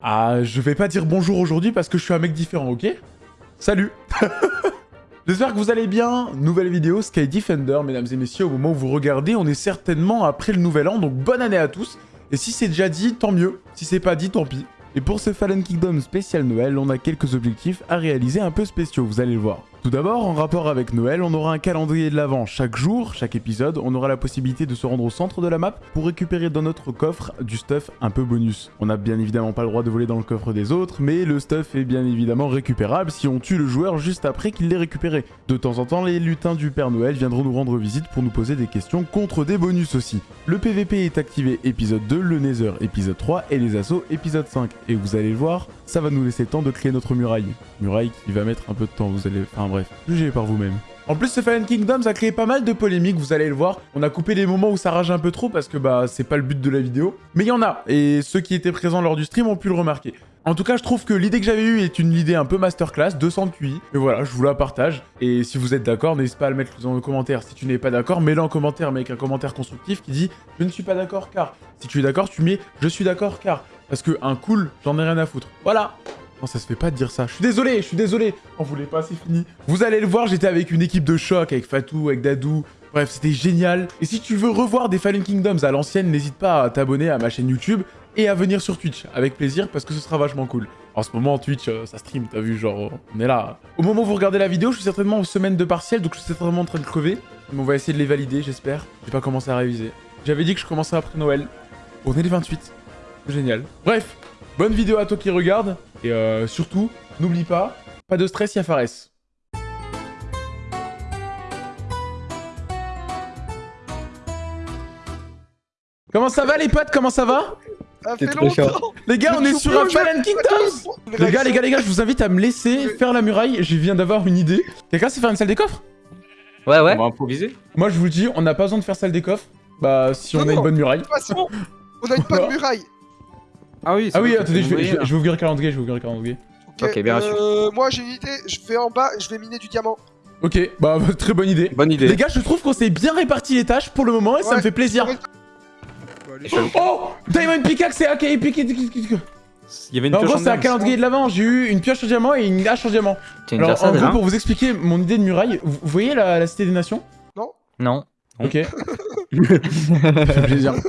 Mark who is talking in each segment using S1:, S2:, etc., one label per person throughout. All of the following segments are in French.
S1: Ah, je vais pas dire bonjour aujourd'hui parce que je suis un mec différent, ok? Salut J'espère que vous allez bien. Nouvelle vidéo Sky Defender, mesdames et messieurs. Au moment où vous regardez, on est certainement après le nouvel an, donc bonne année à tous. Et si c'est déjà dit, tant mieux. Si c'est pas dit, tant pis. Et pour ce Fallen Kingdom spécial Noël, on a quelques objectifs à réaliser un peu spéciaux, vous allez le voir. Tout d'abord, en rapport avec Noël, on aura un calendrier de l'avant chaque jour, chaque épisode, on aura la possibilité de se rendre au centre de la map pour récupérer dans notre coffre du stuff un peu bonus. On n'a bien évidemment pas le droit de voler dans le coffre des autres, mais le stuff est bien évidemment récupérable si on tue le joueur juste après qu'il l'ait récupéré. De temps en temps, les lutins du Père Noël viendront nous rendre visite pour nous poser des questions contre des bonus aussi. Le PVP est activé épisode 2, le Nether épisode 3 et les assauts épisode 5. Et vous allez le voir, ça va nous laisser le temps de créer notre muraille. Muraille qui va mettre un peu de temps, vous allez... bref, jugez par vous-même. En plus, ce Fallen Kingdoms a créé pas mal de polémiques, vous allez le voir. On a coupé les moments où ça rage un peu trop parce que bah c'est pas le but de la vidéo. Mais il y en a, et ceux qui étaient présents lors du stream ont pu le remarquer. En tout cas, je trouve que l'idée que j'avais eue est une idée un peu masterclass, 200 QI. Et voilà, je vous la partage. Et si vous êtes d'accord, n'hésitez pas à le mettre dans le commentaire. Si tu n'es pas d'accord, mets-le en commentaire, mais avec un commentaire constructif qui dit « Je ne suis pas d'accord car ». Si tu es d'accord, tu mets « Je suis d'accord car ». Parce que un cool, j'en ai rien à foutre. Voilà non, ça se fait pas de dire ça. Je suis désolé, je suis désolé. On voulait pas, c'est fini. Vous allez le voir, j'étais avec une équipe de choc, avec Fatou, avec Dadou. Bref, c'était génial. Et si tu veux revoir des Fallen Kingdoms à l'ancienne, n'hésite pas à t'abonner à ma chaîne YouTube et à venir sur Twitch, avec plaisir, parce que ce sera vachement cool. En ce moment, Twitch, euh, ça stream, t'as vu, genre, on est là. Au moment où vous regardez la vidéo, je suis certainement en semaine de partiel, donc je suis certainement en train de crever. Mais on va essayer de les valider, j'espère. J'ai pas commencé à réviser. J'avais dit que je commencerais après Noël. On est les 28. Génial. Bref, bonne vidéo à toi qui regarde. Et euh, surtout, n'oublie pas, pas de stress, y'a Fares. Comment ça va les potes? Comment ça va?
S2: Ça fait longtemps
S1: Les gars, on est sur un Fallen Kingdoms Les gars, les gars, les gars, je vous invite à me laisser faire la muraille. Je viens d'avoir une idée. Quelqu'un sait faire une salle des coffres?
S3: Ouais, ouais.
S2: On va improviser
S1: Moi, je vous le dis, on n'a pas besoin de faire salle des coffres. Bah, si on
S4: Non,
S1: a une bonne muraille.
S4: De toute façon, on a une bonne muraille.
S2: Ah oui,
S1: Ah oui, attendez, je vais, je je vais ouvrir le calendrier, je vais ouvrir le calendrier.
S3: Ok, bien reçu.
S4: euh, Moi j'ai une idée, je vais en bas, je vais miner du diamant.
S1: Ok, bah, très bonne idée.
S2: Bonne idée.
S1: Les gars, je trouve qu'on s'est bien réparti les tâches pour le moment et ça me fait plaisir. Oh Diamond Pickaxe et AK Epic.
S2: Il y avait une
S1: En gros, c'est un calendrier de l'avant. J'ai eu une pioche en diamant et une hache en diamant. Alors, en gros, pour vous expliquer mon idée de muraille, vous voyez la, la Cité des Nations
S3: Non.
S2: Non.
S1: Ok. ça fait plaisir. Vous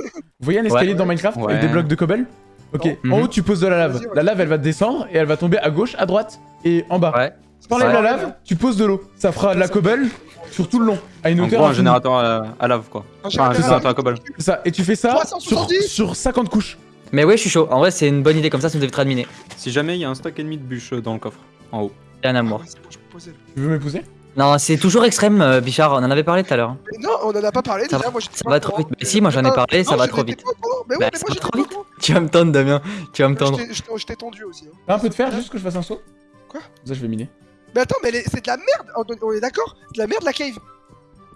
S1: voyez un escalier
S3: Ouais.
S1: dans Minecraft
S2: Ouais.
S1: avec des blocs de cobble Ok.
S3: Mhm.
S1: En haut, tu poses de la lave. La lave, elle va descendre et elle va tomber à gauche, à droite et en bas.
S3: Ouais.
S1: T'enlèves la lave, tu poses de l'eau. Ça fera de la cobble sur tout le long, à une
S2: En
S1: hauteur
S2: gros, un générateur à, à lave, quoi. Enfin, un
S4: générateur
S2: à cobble.
S1: C'est ça. Et tu fais ça sur,
S4: 370.
S1: sur 50 couches.
S3: Mais ouais, je suis chaud. En vrai, c'est une bonne idée comme ça, ça nous évitera de miner.
S2: Si jamais il y a un stock ennemi de bûches dans le coffre, en haut.
S3: Rien à
S4: poser.
S1: Tu veux m'épouser
S3: Non, c'est toujours extrême, euh, Bichard. On en avait parlé tout à l'heure.
S4: Mais non, on en a pas parlé
S3: Ça
S4: déjà,
S3: va-
S4: moi
S3: ça
S4: pas
S3: va trop vite. Mais si, moi, j'en ai
S4: Non,
S3: parlé, ça va trop vite.
S4: Mais ouais,
S3: Bah,
S4: mais
S3: ça
S4: moi
S3: va
S4: j'étais
S3: trop vite. Tu vas me tendre, Damien. Tu vas me tendre.
S4: Je t'ai- tendu aussi. hein.
S1: T'as un peu de fer juste que je fasse un saut
S4: Quoi?
S1: Ça, je vais miner.
S4: Mais attends, mais c'est de la merde, on on est d'accord? C'est de la merde la cave.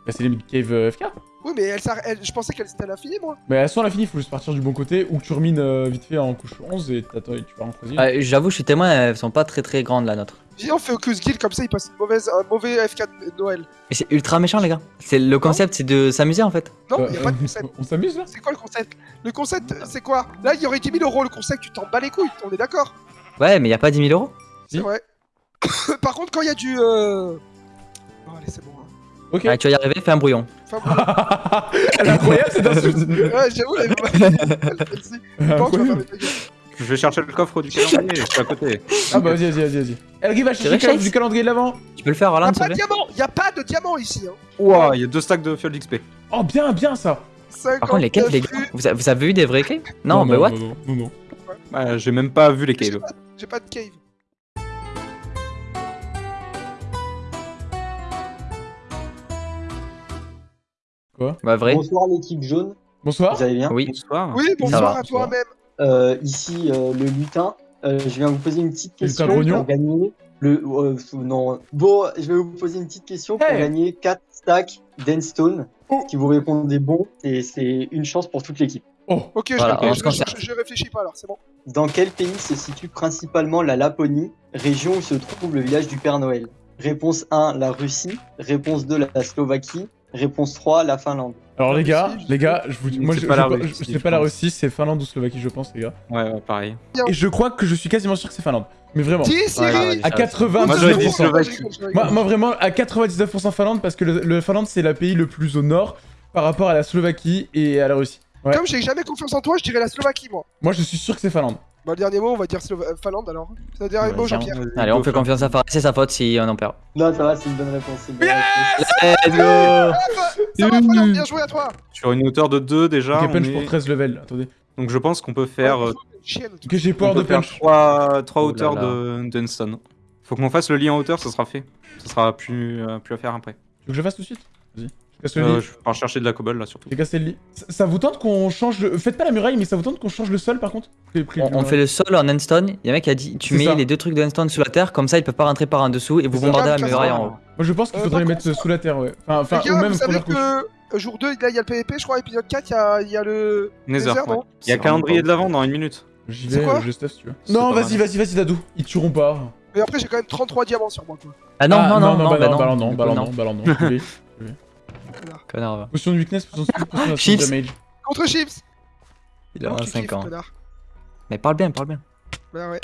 S1: Bah, c'est les cave euh, FK.
S4: Oui, mais elle, s'arr- elle- je pensais qu'elle était à l'infini, moi.
S1: Mais elles sont à l'infini, faut juste partir du bon côté ou tu remines euh, vite fait en couche 11 et t'attends et tu vas en creuser.
S3: Euh, J'avoue, je suis témoin, elles sont pas très très grandes la nôtre.
S4: Viens, on fait Ocus Guild comme ça, il passe une mauvaise, un mauvais FK de Noël.
S3: Mais c'est ultra méchant, les gars. C'est le concept, c'est de s'amuser en fait.
S4: Non,
S1: Euh,
S4: il y a pas de concept.
S1: On s'amuse là
S4: C'est quoi le concept? Le concept, c'est quoi? Là, il y aurait 10 000 euros. Le concept, tu t'en bats les couilles, on est d'accord
S3: Ouais, mais y a pas 10 000 euros?
S1: Si.
S4: C'est vrai. Par contre, quand il y a du. Euh... Oh, allez, c'est bon.
S1: Ok.
S3: Ouais, tu vas y arriver, fais un brouillon.
S4: Enfin, bon.
S1: Elle est incroyable cette insulte
S4: ouais, j'avoue, elle est gueule.
S2: Je vais chercher le coffre du calendrier, je suis à côté.
S1: Ah bah vas-y, vas-y, vas-y, vas-y. Elle arrive à chercher le cadre du calendrier de l'avant
S3: Tu peux le faire,
S4: Y a
S3: Orlan, s'il
S4: pas
S3: te
S4: de
S3: plaît
S4: diamant, y a pas de diamant ici. Hein.
S2: Ouah, il y a deux stacks de fioles d'XP.
S1: Oh bien, bien ça
S3: Par contre, les caves, les gars, vous, a- vous avez eu des vrais caves? Non, mais what?
S1: Non, non, non, non.
S2: Bah, j'ai même pas vu les
S4: J'ai
S2: caves.
S4: pas, j'ai pas de cave.
S3: Bah, vrai.
S5: Bonsoir l'équipe jaune,
S1: Bonsoir
S5: vous allez bien
S3: Oui.
S2: Bonsoir.
S4: Oui, bonsoir à toi-même.
S5: Euh, Ici euh, le lutin, Euh, je viens vous poser une petite question pour gagner le... euh, non, bon, je vais vous poser une petite question pour gagner 4 stacks d'Endstone.
S1: Oh.
S5: Si vous répondez bon, et c'est une chance pour toute l'équipe.
S1: Oh
S4: Ok,
S3: Voilà,
S4: je réfléchis pas alors, c'est bon.
S5: Dans quel pays se situe principalement la Laponie, région où se trouve le village du Père Noël? Réponse 1, la Russie. Réponse 2, la Slovaquie. Réponse 3, la Finlande.
S1: Alors les gars, les gars, je vous dis, moi
S2: C'est
S1: je,
S2: pas la
S1: pas la. Russie, c'est Finlande ou Slovaquie je pense les gars.
S2: Ouais, ouais, pareil.
S1: Et je crois que je suis quasiment sûr que c'est Finlande. Mais vraiment.
S3: Ouais,
S1: À
S3: ça,
S1: 99%.
S2: Moi.
S1: Moi, moi, vraiment à 99% Finlande parce que le, le Finlande c'est le pays le plus au nord par rapport à la Slovaquie et à la Russie. Ouais.
S4: Comme j'ai jamais confiance en toi, je dirais la Slovaquie, moi.
S1: Moi je suis sûr que c'est Finlande.
S4: Bah, le dernier mot, on va dire Slova- euh, Finlande alors. C'est le dernier
S3: Ouais,
S4: mot. Jean-Pierre.
S3: Allez, on fait confiance à Fares, c'est sa faute si on en perd.
S5: Non, ça va, c'est une bonne réponse. c'est une bonne réponse.
S3: Let's go
S4: Ça va, Finlande, bien joué à toi.
S2: Sur une hauteur de 2 déjà.
S1: Ok, punch
S2: est-
S1: pour 13 level. Attendez.
S2: Donc je pense qu'on peut faire, euh,
S4: Chienne.
S1: Ok, j'ai peur de punch.
S2: 3,
S3: Oh là
S2: hauteurs de d'Enston. Faut qu'on fasse le lit en hauteur, ça sera fait. Ça sera plus, euh, plus à faire après.
S1: Tu veux que je le fasse tout de suite? Vas-y. Je casse le
S2: Euh,
S1: lit.
S2: je vais chercher de la cobble là surtout.
S1: J'ai cassé le lit. Ça, ça vous tente qu'on change le... Faites pas la muraille, mais ça vous tente qu'on change le sol par contre?
S3: On, fait le sol en endstone. Il y a un mec qui a dit tu mets
S1: ça.
S3: les deux trucs de endstone sous la terre, comme ça ils peuvent pas rentrer par en dessous et vous bombardez la muraille en haut.
S1: Moi je pense qu'il
S4: Euh,
S1: faudrait les mettre sous la terre, ouais. Enfin, enfin ou même
S4: vous savez
S1: première couche.
S4: que euh, jour 2, là, il y a le PvP, je crois, épisode 4, il y a, il y a le.
S2: Nether,
S4: Nether,
S2: ouais.
S4: non
S2: Il y a calendrier de l'avant dans une minute.
S1: J'y
S4: C'est
S1: vais,
S4: quoi
S1: euh, je stuff si tu veux. Non, vas-y, vas-y, vas-y, Dadou. Ils tueront pas.
S4: Mais après, j'ai quand même 33 diamants sur moi, quoi.
S3: Ah non, non, non, non,
S1: bah
S3: bah
S1: non, bah non,
S3: non.
S1: bah non, bah non, non.
S3: Connard, va.
S1: Potion de weakness, potion de speed, potion de
S3: Chips.
S1: damage.
S4: Contre Chips
S3: Il a
S4: tu
S3: 25
S4: kiffes,
S3: ans.
S4: connard.
S3: Mais parle bien, parle bien.
S4: Bah ouais.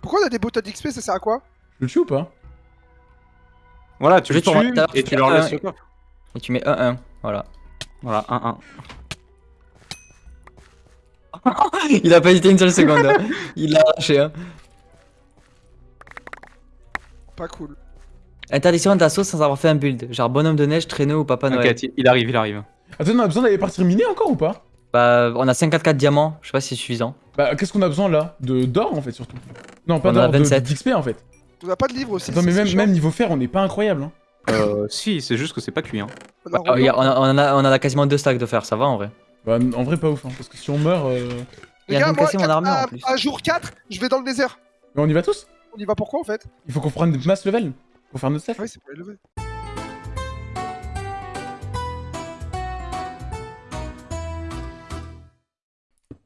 S4: Pourquoi on a des boutons d'XP, ça sert à quoi
S1: Je le tue ou pas
S2: Voilà, tu le tues et
S3: tu
S2: leur
S3: un-
S2: laisses le.
S3: Et tu mets 1-1. Voilà.
S2: Voilà, 1-1.
S3: Il a pas hésité une seule seconde. hein. Il l'a arraché. Hein.
S4: Pas cool.
S3: Interdiction d'assaut sans avoir fait un build. Genre bonhomme de neige, traîneau ou papa Noël.
S2: Il arrive, il arrive.
S1: Attends, on a besoin d'aller partir miner encore ou pas?
S3: Bah, on a 54 diamants. Je sais pas si c'est suffisant.
S1: Bah, qu'est-ce qu'on a besoin là? De d'or en fait, surtout. Non, pas
S3: On en a
S1: d'or, de-
S3: 27.
S1: d'XP en fait.
S4: On a pas de livre aussi.
S1: Attends, mais même, même niveau fer, on n'est pas incroyable. Hein.
S2: Euh, si, c'est juste que c'est pas cuit. Hein.
S4: On a
S3: Ah, regarde, on, a, on, en a, on en a quasiment deux stacks de fer, ça va en vrai.
S1: Bah, en vrai, pas ouf, hein, parce que si on meurt. euh,
S3: Il y a
S4: Les gars,
S3: même
S4: moi,
S3: cassé mon armure, en
S4: à-
S3: plus.
S4: à jour 4, je vais dans le désert.
S1: Mais on y va tous?
S4: On y va pourquoi en fait?
S1: Il faut qu'on prenne des mass level pour faire notre self.
S4: Ouais, c'est pas élevé.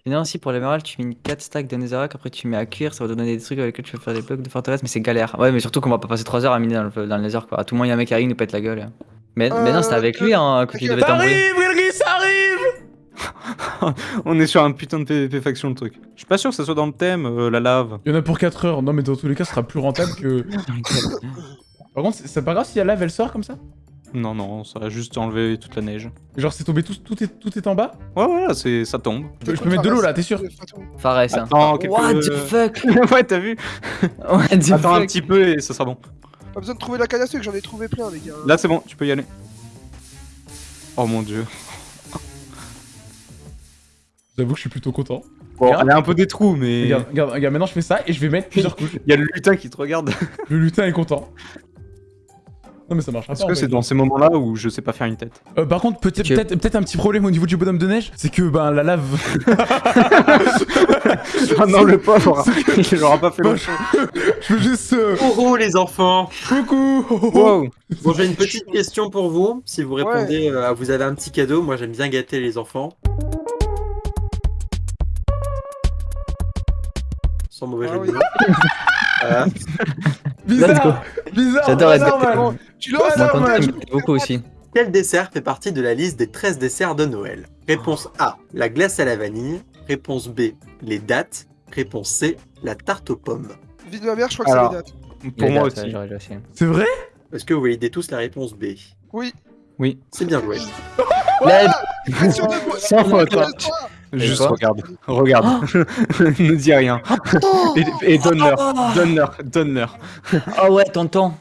S3: Et non, si pour l'émerald, tu mets 4 stacks de netherrack, après tu mets à cuire, ça va te donner des trucs avec lesquels tu peux faire des blocs de forteresse, mais c'est galère. Ouais, mais surtout qu'on va pas passer 3 heures à miner dans le, dans le nether quoi. À tout moment, il y a un mec qui arrive, nous pète la gueule. hein. Mais, mais non, c'était avec lui hein, que tu devais
S1: Ça
S3: t'embrouiller.
S1: arrive, Wilgis, ça arrive
S2: On est sur un putain de PvP faction le truc. Je suis pas sûr que ça soit dans le thème, euh, la lave.
S1: Il y en a pour 4 heures. Non, mais dans tous les cas, ce sera plus rentable que. Par contre, c'est pas grave si la lave elle sort comme ça
S2: Non, non, ça va juste enlever toute la neige.
S1: Genre, c'est tombé tout, tout, est, tout est en bas
S2: Ouais, voilà, c'est, ça tombe.
S1: Je peux, je peux mettre de l'eau là, t'es sûr
S3: Fares, hein.
S2: Attends, quelques...
S3: What the fuck
S2: ouais, t'as vu
S3: What the
S2: Attends un petit peu et ça sera bon.
S4: Pas besoin de trouver la canne à sucre, j'en ai trouvé plein, les gars.
S2: Là, c'est bon, tu peux y aller. Oh mon dieu.
S1: J'avoue que je suis plutôt content.
S2: Bon,
S3: Regarde.
S2: elle a un peu des trous, mais.
S1: Regarde, regarde, regarde, maintenant je fais ça et je vais mettre plusieurs couches.
S2: Il y a le lutin qui te regarde.
S1: Le lutin est content. Non mais ça marchera
S2: Est-ce que c'est dans ces moments-là où je sais pas faire une tête
S1: Euh, par contre, peut-être peut-être peut-être un petit problème au niveau du bonhomme de neige, c'est que ben la lave.
S2: Ah non, le pauvre Il aura pas fait
S1: Bah,
S2: long.
S1: je veux juste. euh,
S6: Oh oh les enfants
S1: Coucou
S2: Wow
S6: Bon j'ai une petite question pour vous. Si vous répondez, euh, vous avez un petit cadeau. Moi j'aime bien gâter les enfants. Sans mauvais
S4: Ah
S6: jeu de mots. Voilà.
S1: Bizarre Bizarre
S3: J'adore être
S1: normal.
S4: Tu
S3: me plais beaucoup aussi.
S6: Quel dessert fait partie de la liste des 13 desserts de Noël? Réponse A, la glace à la vanille. Réponse B, les dattes. Réponse C, la tarte aux pommes.
S4: Vie de ma mère, je crois que c'est les dates.
S2: Pour
S3: Les
S2: moi
S3: dates, ouais,
S2: aussi.
S1: C'est vrai?
S6: Est-ce que vous validez tous la réponse B?
S4: Oui.
S2: Oui.
S6: C'est bien joué.
S4: Moi
S2: Sans faute, Juste regarde. Regarde. ne dis rien. Et, et donne-leur. Donne-leur. Donne-leur.
S3: Oh ouais, tonton.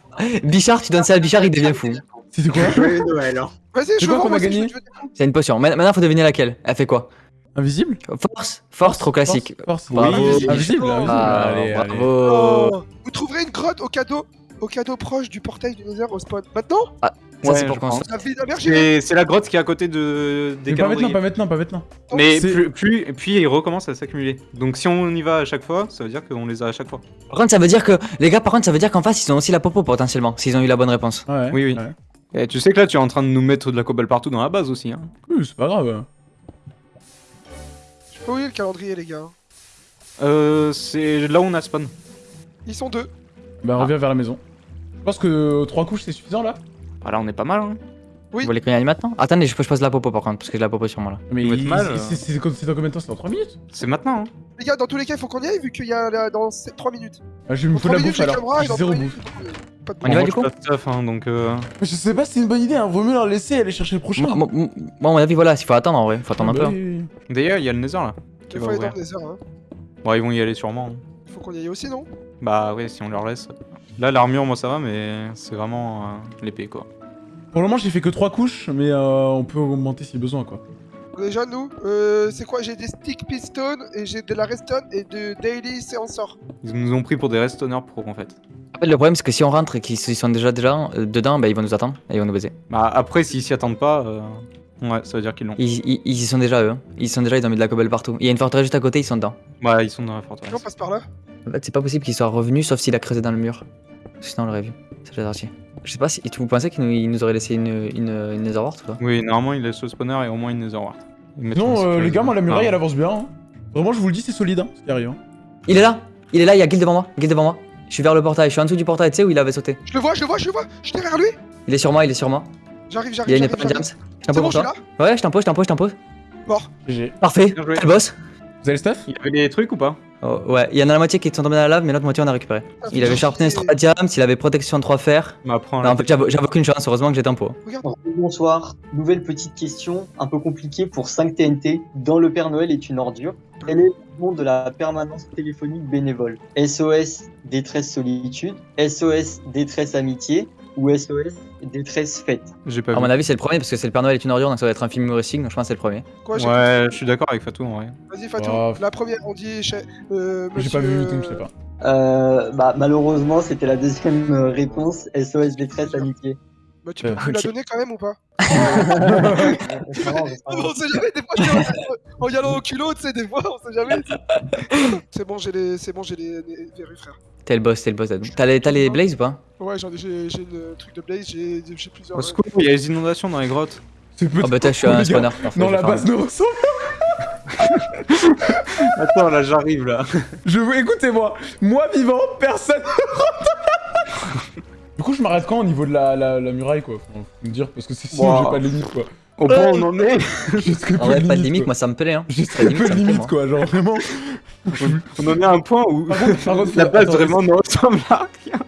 S3: Bichard, tu donnes ça à Bichard, il devient fou.
S1: C'était quoi
S6: Joyeux Noël. hein.
S4: Vas-y,
S1: C'est
S4: je
S1: quoi qu'on a gagné
S3: C'est une potion. Ma- Maintenant, faut deviner laquelle. Elle fait quoi
S1: Invisible
S3: Force Force, trop classique.
S1: Force, force.
S3: Bravo.
S1: Invisible, invisible, invisible.
S3: Ah,
S1: allez, allez.
S3: bravo.
S4: Oh. Vous trouverez une grotte au cadeau au cadeau proche du portail du Nether au spawn. Maintenant?
S3: Ça,
S2: Ouais,
S3: c'est pour
S4: La
S2: C'est grotte qui est à côté de, des
S1: Mais pas maintenant, pas maintenant, pas maintenant.
S2: Mais plus, plus, puis il recommence à s'accumuler. Donc si on y va à chaque fois, ça veut dire qu'on les a à chaque fois.
S3: Par contre, ça veut dire que. Les gars, par contre, ça veut dire qu'en face, ils ont aussi la popo potentiellement, s'ils ont eu la bonne réponse.
S1: Ouais.
S2: Oui, oui.
S1: ouais.
S2: Et tu sais que là, tu es en train de nous mettre de la cobble partout dans la base aussi. Hein.
S1: Oui, c'est pas grave.
S4: Je sais pas où est le calendrier, les gars.
S2: Euh, c'est là où on a spawn.
S4: Ils sont deux.
S1: Bah, reviens vers la maison. Je pense que 3 couches c'est suffisant là
S2: Bah là, on est pas mal. Hein.
S3: Vous voulez qu'on y aille maintenant Attendez, je, je pose la popo par contre, parce que j'ai la popo sur moi là.
S1: Mais
S2: va être
S1: il-
S2: mal,
S1: c'est-
S2: euh.
S1: c'est dans combien de temps? C'est dans 3 minutes?
S2: C'est maintenant. Hein.
S4: Les gars, dans tous les cas, il faut qu'on y aille vu qu'il y a là, dans 3 minutes.
S1: ah, Je vais me foutre
S4: 3
S1: la
S4: minutes,
S1: bouffe
S4: j'ai
S1: alors. J'ai zéro
S4: 3
S1: bouffe.
S4: euh,
S3: On y va, du coup
S2: stuff, hein, donc. Euh...
S1: Mais je sais pas si c'est une bonne idée, hein. vaut mieux leur laisser aller chercher le prochain.
S3: Moi, à mon avis, voilà, il faut attendre en vrai, faut attendre un
S1: Bah
S3: peu.
S1: oui, oui.
S2: D'ailleurs, il y a le Nether là. Qui
S4: Il
S2: va
S4: faut aller dans le désert, hein.
S2: Bon, ils vont y aller sûrement. hein.
S4: Il faut qu'on y aille aussi, non?
S2: Bah ouais, si on leur laisse. Là, l'armure, moi ça va, mais c'est vraiment euh, l'épée quoi.
S1: Pour le moment, j'ai fait que 3 couches, mais euh, on peut augmenter si besoin quoi.
S4: Déjà, nous, euh, c'est quoi? J'ai des stick piston et j'ai de la redstone et de daily séanceur.
S2: Ils nous ont pris pour des restonneurs pro en fait.
S3: En fait, le problème, c'est que si on rentre et qu'ils ils sont déjà, déjà euh, dedans, bah, ils vont nous attendre et ils vont nous baiser.
S2: Bah après, s'ils s'y attendent pas, euh, ouais, ça veut dire qu'ils l'ont.
S3: Ils, ils, ils y sont déjà eux. hein. Ils sont déjà, ils ont mis de la cobble partout. Il y a une forteresse juste à côté, ils sont dedans.
S2: Bah, ils sont dans la forteresse.
S4: on passe par là?
S3: En fait, c'est pas possible qu'ils soient revenus sauf s'il a creusé dans le mur. Sinon, on l'aurait vu. C'est déjà sorti. Je sais pas si vous pensez qu'il nous, il nous aurait laissé une, une, une Nether Wart ou pas?
S2: Oui, normalement, il laisse le spawner et au moins une Nether Wart. Ils mettent
S1: Non, euh, les gars, moi la muraille
S2: Ah.
S1: elle avance bien. hein. Vraiment, je vous le dis, c'est solide hein, ce qui arrive. hein.
S3: Il est là Il est là, il y a Guild devant moi. Guild devant moi. Je suis vers le portail, je suis en dessous du portail, tu sais où il avait sauté.
S4: Je le vois, je le vois, je le vois. Je suis derrière lui.
S3: Il est sur moi, il est sur moi.
S4: J'arrive,
S3: Il y
S4: j'arrive,
S3: a une
S4: j'arrive.
S3: épée
S4: j'arrive.
S3: James. Je
S4: C'est
S3: t'impose
S4: bon,
S3: pour
S4: je suis
S3: toi.
S4: là.
S3: Ouais, je t'impose, je t'impose, je t'impose.
S4: Mort.
S3: Parfait. Quel boss
S1: Vous avez le stuff?
S2: Il avait des trucs ou pas?
S3: Oh, Ouais, il y en a la moitié qui sont tombés dans la lave, mais l'autre moitié on a récupéré. Il avait sharpness 3 diams, il avait protection 3 fer.
S2: Bah,
S3: Non, en fait, j'avais j'avais aucune chance, heureusement que j'étais en pot.
S5: Bonsoir. Nouvelle petite question un peu compliquée pour 5 TNT. Dans le Père Noël est une ordure. Quel est le nom de la permanence téléphonique bénévole? SOS détresse solitude, SOS détresse amitié ou SOS détresse fête
S2: J'ai pas
S3: À mon
S2: vu.
S3: avis, c'est le premier parce que c'est le Père Noël est une ordure, donc ça va être un film humoristique, donc je pense que c'est le premier.
S4: Quoi,
S2: Ouais, je suis d'accord avec Fatou en vrai.
S4: Vas-y, Fatou.
S1: Oh.
S4: La première, on dit. chez- Euh,
S1: J'ai pas vu, donc je sais pas.
S5: euh, bah, Malheureusement, c'était la deuxième euh, réponse SOS détresse amitié.
S4: Bah, tu peux
S1: Euh,
S4: me la donner quand même ou pas On sait jamais, des fois, en y allant au culot, tu sais, des fois, on sait jamais. c'est bon, j'ai les, c'est bon, j'ai les, les verrues, frère.
S3: T'es le boss, t'es le boss. T'as les, t'as les blaze ou pas
S4: Ouais, j'en ai, j'ai, j'ai le truc de Blaze, j'ai, j'ai plusieurs.
S2: Au secours, il y a les inondations dans les grottes.
S1: C'est
S3: Oh bah, t'as, je suis un spawner.
S1: Non, la base ne ressemble.
S2: Attends, là j'arrive là.
S1: Je veux, écoutez-moi, moi vivant, personne ne rentre. Du coup, je m'arrête quand au niveau de la, la, la muraille, quoi Faut me dire, parce que c'est sinon
S2: Wow.
S1: j'ai pas de limite, quoi.
S2: Au point où on en est,
S1: J'ai très
S3: En
S1: peu
S3: vrai,
S1: de
S3: pas de
S1: limite,
S3: limite,
S1: quoi.
S3: moi ça me plaît. Hein.
S1: J'ai
S3: Pas
S1: très peu
S3: limite,
S1: de limite, quoi, genre vraiment.
S2: on en est à un point où
S1: Par contre, par contre,
S2: la base vraiment ne ressemble à rien.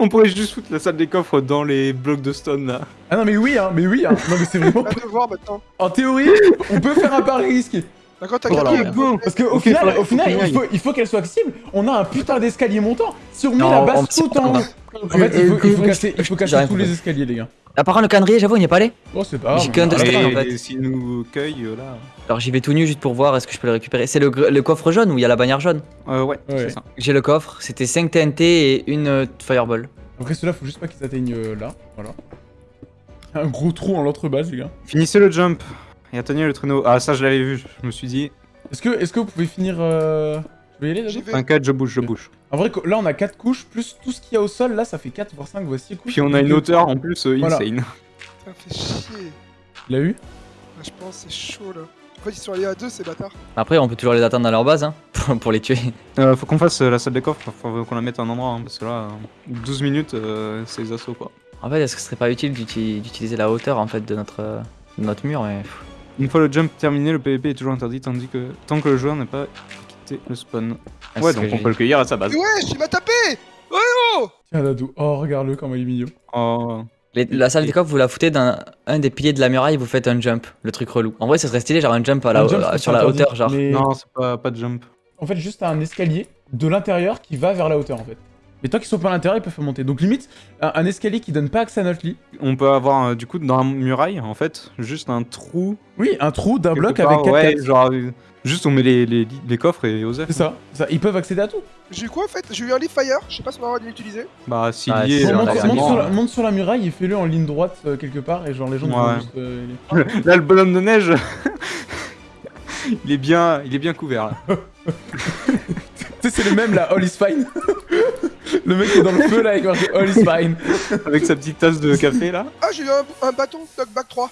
S2: On pourrait juste foutre la salle des coffres dans les blocs de stone là.
S1: Ah non, mais oui, hein, mais oui, hein. Non, mais c'est vraiment.
S4: On va voir maintenant.
S1: En théorie, on peut faire un pari risqué.
S4: D'accord, t'as gagné.
S1: Parce qu'au final, au final il, faut, il faut qu'elle soit accessible. On a un putain d'escalier montant. Si on met
S3: Non,
S1: la base tout en haut. En fait, il faut, il faut casser, il faut casser
S3: J'ai rien
S1: tous les escaliers, les gars.
S3: Ah, par contre, le calendrier, j'avoue, il n'y est pas allé.
S1: Oh, c'est pas grave.
S3: J'ai qu'un de en fait.
S2: Et s'ils nous cueillent euh, là.
S3: Alors j'y vais tout nu juste pour voir est-ce que je peux le récupérer. C'est le, coffre jaune où il y a la bannière jaune?
S2: Euh, ouais,
S1: Ouais.
S2: c'est ça.
S3: J'ai le coffre, c'était 5 TNT et une euh, Fireball.
S1: Après, cela, faut juste pas qu'ils atteignent euh, là. Voilà. Un gros trou en l'entrebase, les gars.
S2: Finissez le jump et atteignez le traîneau. Ah, ça je l'avais vu, je me suis dit.
S1: Est-ce que, est que vous pouvez finir. Euh... Je vais y aller.
S2: T'inquiète, je bouge, je bouge.
S1: En vrai, là, on a 4 couches, plus tout ce qu'il y a au sol. Là, ça fait 4, voire 5, voire 6 couches.
S2: Puis on a une hauteur en plus euh,
S1: Voilà.
S2: insane.
S4: Ça fait chier.
S1: Il l'a eu
S4: Ah, Je pense que c'est chaud là. En fait, ils sont allés à deux, ces bâtards.
S3: Après, on peut toujours les attendre dans leur base hein, pour, pour les tuer.
S2: Euh, faut qu'on fasse euh, la salle des coffres, faut qu'on la mette à un endroit, hein, parce que là, euh, 12 minutes, euh, c'est les assauts quoi.
S3: En fait, est-ce que ce serait pas utile d'uti- d'utiliser la hauteur en fait de notre, euh, de notre mur mais...
S2: Une fois le jump terminé, le PVP est toujours interdit, tandis que tant que le joueur n'a pas quitté le spawn.
S3: c'est
S2: ouais, donc on peut le cueillir à sa base.
S4: Mais wesh, il m'a tapé
S1: Tiens, Dadou. Oh, regarde-le, comment il est mignon.
S2: Oh.
S3: Les- la salle des coffres, vous la foutez dans un des piliers de la muraille, vous faites un jump, le truc relou. En vrai, ça serait stylé, genre un jump, à la,
S1: Un jump,
S3: euh, sur la hauteur, genre.
S1: mais-
S2: Non, c'est pas, pas de jump.
S1: En fait, juste un escalier de l'intérieur qui va vers la hauteur, en fait. Mais tant qu'ils sont pas à l'intérieur, ils peuvent monter. Donc, limite, un, un escalier qui donne pas accès à notre lit.
S2: On peut avoir euh, du coup dans la muraille, en fait, juste un trou.
S1: Oui, un trou d'un bloc
S2: part,
S1: avec 4
S2: ouais,
S1: cases.
S2: genre, euh, juste on met les, les, les coffres et Osef.
S1: C'est ça, c'est ça. Ils peuvent accéder à tout.
S4: J'ai eu quoi en fait? J'ai eu un leaf fire, je sais pas si on va avoir dû l'utiliser.
S2: Bah, s'il
S3: Ah,
S2: y est,
S3: si,
S1: Bon,
S3: on
S2: euh,
S1: monte,
S2: normalement,
S1: sur la,
S2: euh,
S1: monte sur la muraille et fais-le en ligne droite euh, quelque part. Et genre, les gens
S2: Ouais.
S1: vont juste. euh, les-
S2: Là, le bonhomme de neige, il est bien, il est bien couvert. Là.
S1: Tu sais, c'est le même là, All is fine. le mec qui est dans le feu là avec marqué All is fine.
S2: Avec sa petite tasse de café là,
S4: Ah, j'ai eu un, un bâton knockback 3.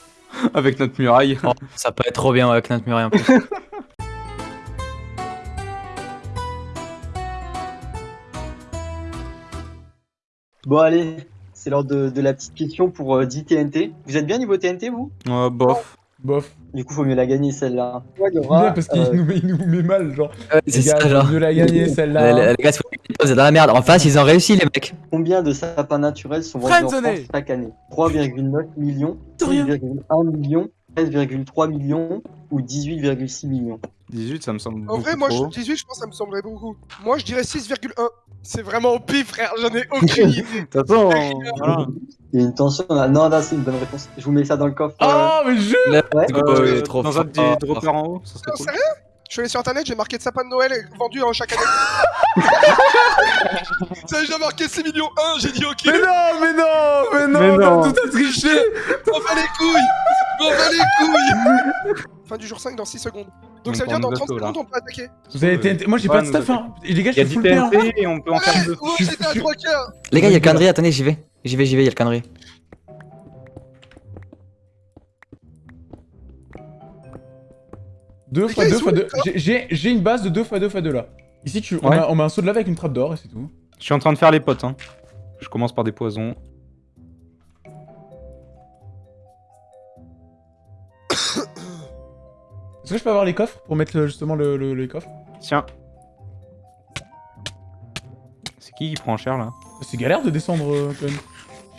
S2: avec notre muraille.
S3: Oh, ça peut être trop bien avec notre muraille en plus.
S5: Bon allez, C'est l'heure de, de la petite question pour euh, 10 TNT. Vous êtes bien niveau TNT, vous?
S2: Euh, bof.
S1: Bof.
S5: Du coup, faut mieux la gagner celle-là. Ouais, il y
S1: Bien,
S5: aura,
S1: parce qu'il
S5: euh,
S1: nous, met- il nous met mal, genre.
S3: Ouais,
S1: Les
S3: c'est
S1: gars,
S3: ça, genre.
S1: faut mieux la gagner,
S3: Les,
S1: celle-là.
S3: les- les gars, c'est vous êtes dans la merde. En face, ils ont réussi, les mecs.
S5: combien de sapins naturels sont vendus en. France chaque année? 3,9 millions,
S1: De rien.
S5: 6,1 millions, 13,3 millions ou 18,6 millions?
S2: 18, ça me semble.
S4: En vrai, moi,
S2: trop.
S4: je, 18, je pense que ça me semblerait beaucoup. Moi, je dirais 6,1. C'est vraiment au pif, frère. J'en ai aucune idée.
S2: Voilà.
S5: Il y a une tension là. Non, là, c'est une bonne réponse. Je vous mets ça dans le coffre. euh,
S1: Oh, mais je.
S5: ouais.
S2: Euh,
S3: il est trop
S2: dans un des droppers en haut, ça serait
S4: Non,
S2: cool.
S4: sérieux Je suis allé sur internet, j'ai marqué de sapin de Noël vendu en chaque année. Ça a déjà marqué 6 millions 1, j'ai dit ok.
S1: Mais non, mais non, mais non,
S2: Mais non.
S1: tout à triché.
S4: M'en bats les couilles M'en bats les couilles Fin du jour 5 dans 6 secondes. Donc ça veut dire dans
S2: nous
S4: 30
S2: bateau, là.
S4: secondes on peut attaquer.
S1: Vous avez TNT. Moi, j'ai pas de
S2: avons-
S1: hein. Les gars,
S2: a
S1: je suis
S2: 10
S1: full hein.
S2: TNT et on peut en faire deux.
S1: Je-
S4: j'étais à
S1: je-
S4: 3 quarts
S3: Les gars, il y a calendrier. Attendez, j'y vais. J'y vais, j'y vais, il y a le calendrier.
S1: Deux fois deux fois deux. J'ai- une base de 2 fois 2 fois 2 là. Ici, tu, on, a, on met un saut de lave avec une trappe d'or et c'est tout.
S2: Je suis en train de faire les potes. Hein. Je commence par des poisons.
S1: Est-ce que je peux avoir les coffres pour mettre le- justement le, le- les coffres?
S2: Tiens. C'est qui qui prend cher là?
S1: C'est galère de descendre euh, quand même.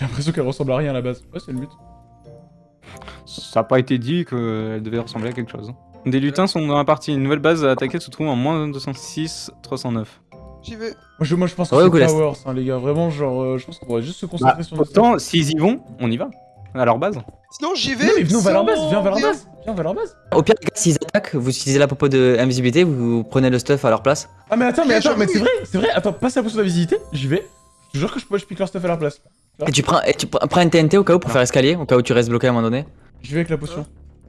S1: J'ai l'impression qu'elle ressemble à rien à la base. Ouais, c'est le but.
S2: Ça a pas été dit qu'elle devait ressembler à quelque chose. hein. Des lutins sont dans la partie. Une nouvelle base à attaquer se trouve en moins 206, 309.
S4: J'y vais.
S1: Moi je, moi, je pense que
S3: Ouais,
S1: c'est. Powers, hein, les gars. Vraiment, genre, euh, je pense qu'on pourrait juste se concentrer
S2: Bah,
S1: sur notre
S2: Pourtant, s'ils y vont, on y va. À leur base.
S4: Sinon j'y vais.
S1: Non, mais venons, on va à leur base.
S4: sans
S1: Viens, on va à leur base. Viens, on va à leur base.
S3: Au pire, les gars, s'ils attaquent, vous utilisez la popo de invisibilité, vous prenez le stuff à leur place.
S1: Ah, mais attends, mais attends, mais c'est vrai, c'est vrai. Attends, passe la potion de la visibilité. J'y vais. Je jure que je, peux- je pique leur stuff à leur place.
S3: Et tu prends, et tu prends prends une TNT au cas où pour faire escalier, au cas où tu restes bloqué à un moment donné.
S1: J'y vais avec la potion.